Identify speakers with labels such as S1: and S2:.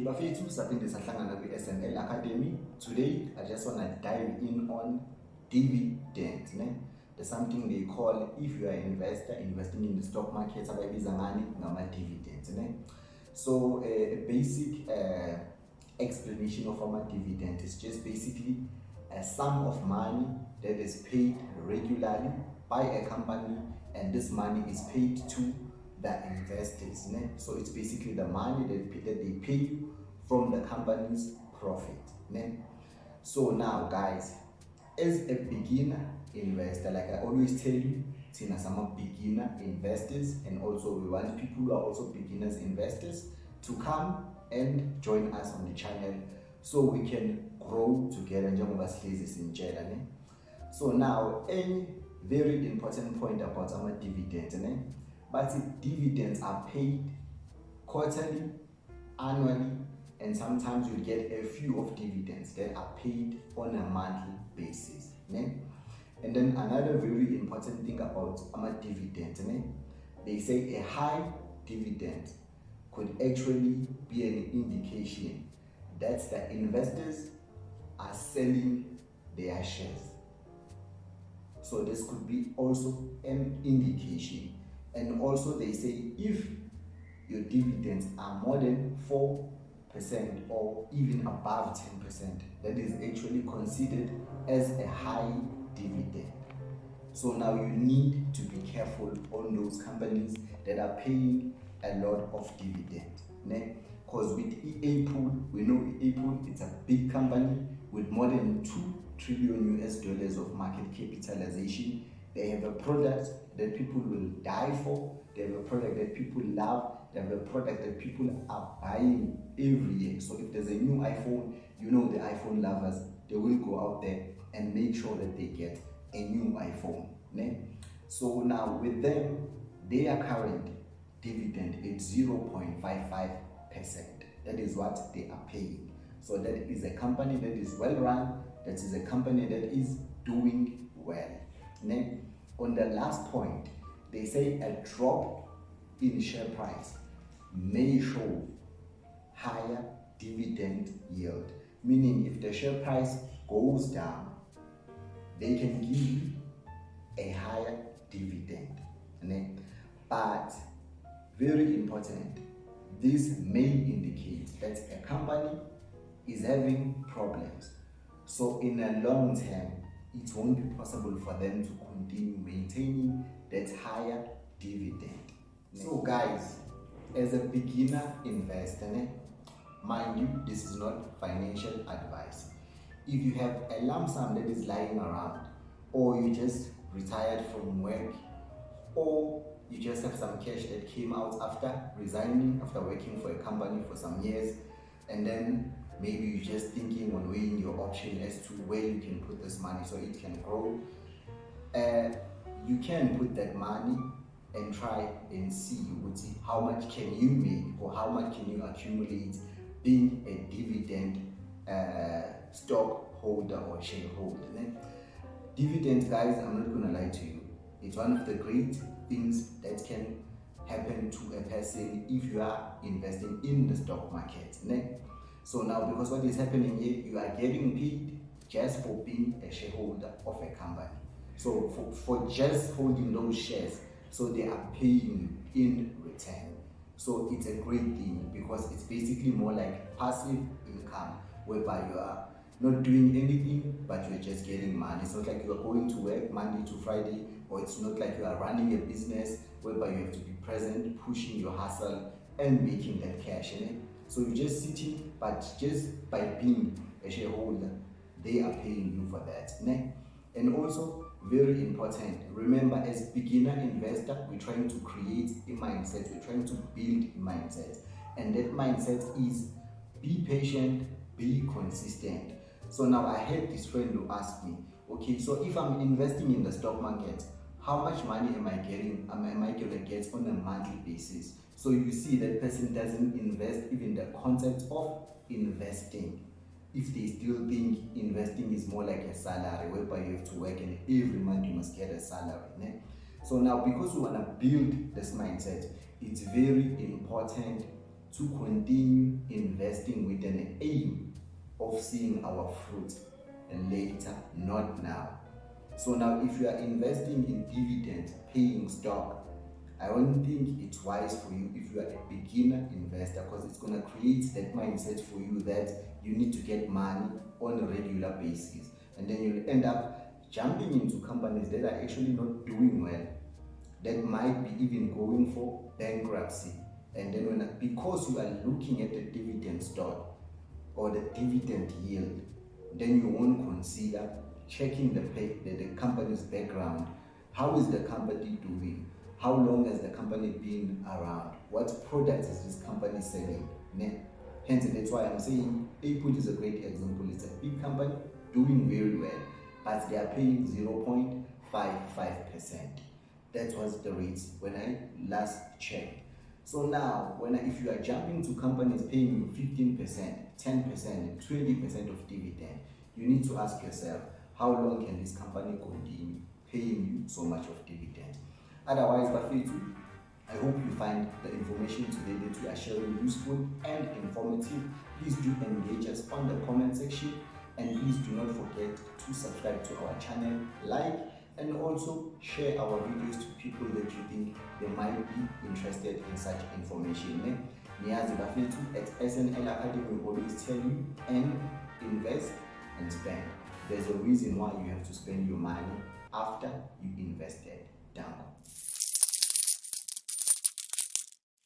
S1: Bafethu saphinde sahlangana kwi-SNL Academy. Today, I just want to dive in on dividends. Ne? There's something they call, if you are an investor, investing in the stock market, abayibiza ngani ngama-dividends. Ne? So, uh, a basic uh, explanation of our dividend is just basically a sum of money that is paid regularly by a company and this money is paid to the investors. Ne? So it's basically the money that, that they pay you from the company's profit. Ne? So now guys, as a beginner investor, like I always tell you, since I'm a beginner investors and also we want people who are also beginners investors to come and join us on the channel so we can grow together njengoba sihlezi sinitshela ne so now a very important point about our dividends ne but dividends are paid quarterly annually and sometimes you get a few of dividends that are paid on a monthly basis ne? and then another very important thing about our dividends ne? they say a high dividend could actually be an indication that the investors are selling their shares so this could be also an indication and also they say if your dividends are more than 4% or even above 10%, that is actually considered as a high dividend. So now you need to be careful on those companies that are paying a lot of dividend. Because with Apple, we know Apple, it's a big company with more than 2 trillion US dollars of market capitalization they have a product that people will die for. They have a product that people love. They have a product that people are buying every year. So if there's a new iPhone, you know the iPhone lovers, they will go out there and make sure that they get a new iPhone. Ne? So now with them, their current dividend is 0.55%. That is what they are paying. So that is a company that is well run, that is a company that is doing well. Ne? On the last point, they say a drop in share price may show higher dividend yield. Meaning if the share price goes down, they can give a higher dividend. But very important, this may indicate that a company is having problems. So in a long term, it won't be possible for them to continue maintaining that higher dividend. So guys, as a beginner investor, mind you, this is not financial advice. If you have a lump sum that is lying around, or you just retired from work, or you just have some cash that came out after resigning, after working for a company for some years, and then maybe you're just thinking on weighing your option as to where you can put this money so it can grow. Uh, you can put that money and try and see how much can you make or how much can you accumulate being a dividend uh, stockholder or shareholder dividends guys i'm not gonna lie to you. It's one of the great things that can happen to a person if you are investing in the stock market so now, because what is happening here, you are getting paid just for being a shareholder of a company. So for, for just holding those shares, so they are paying in return. So it's a great thing because it's basically more like passive income whereby you are not doing anything but you're just getting money. It's not like you are going to work Monday to Friday or it's not like you are running a business whereby you have to be present, pushing your hustle and making that cash. in it. So you're just sitting, but just by being a shareholder, they are paying you for that. Ne? And also, very important, remember as beginner investor, we're trying to create a mindset, we're trying to build a mindset. And that mindset is be patient, be consistent. So now I had this friend who asked me, okay, so if I'm investing in the stock market, how much money am I getting, am, I gonna get on a monthly basis? So you see that person doesn't invest even the concept of investing. If they still think investing is more like a salary whereby you have to work and every month you must get a salary. Ne? So now because we want to build this mindset, it's very important to continue investing with an aim of seeing our fruit later, not now. So now if you are investing in dividend paying stock, I don't think it's wise for you if you are a beginner investor because it's going to create that mindset for you that you need to get money on a regular basis. And then you'll end up jumping into companies that are actually not doing well, that might be even going for bankruptcy. And then when, because you are looking at the dividend stock or the dividend yield, then you won't consider checking the, the, the company's background. How is the company doing? How long has the company been around? What products is this company selling? Hence, that's why I'm saying Apple is a great example. It's a big company doing very well, but they are paying 0.55%. That was the rates when I last checked. So now, when I, if you are jumping to companies paying you 15%, 10%, 20% of dividend, you need to ask yourself, how long can this company continue paying you so much of dividend? Otherwise, Bafetu, I hope you find the information today that we are sharing useful and informative. Please do engage us on the comment section and please do not forget to subscribe to our channel, like and also share our videos to people that you think they might be interested in such information. Niazi Bafetu at SNL Academy will always tell you and invest and spend. There's a reason why you have to spend your money after you invested. Down.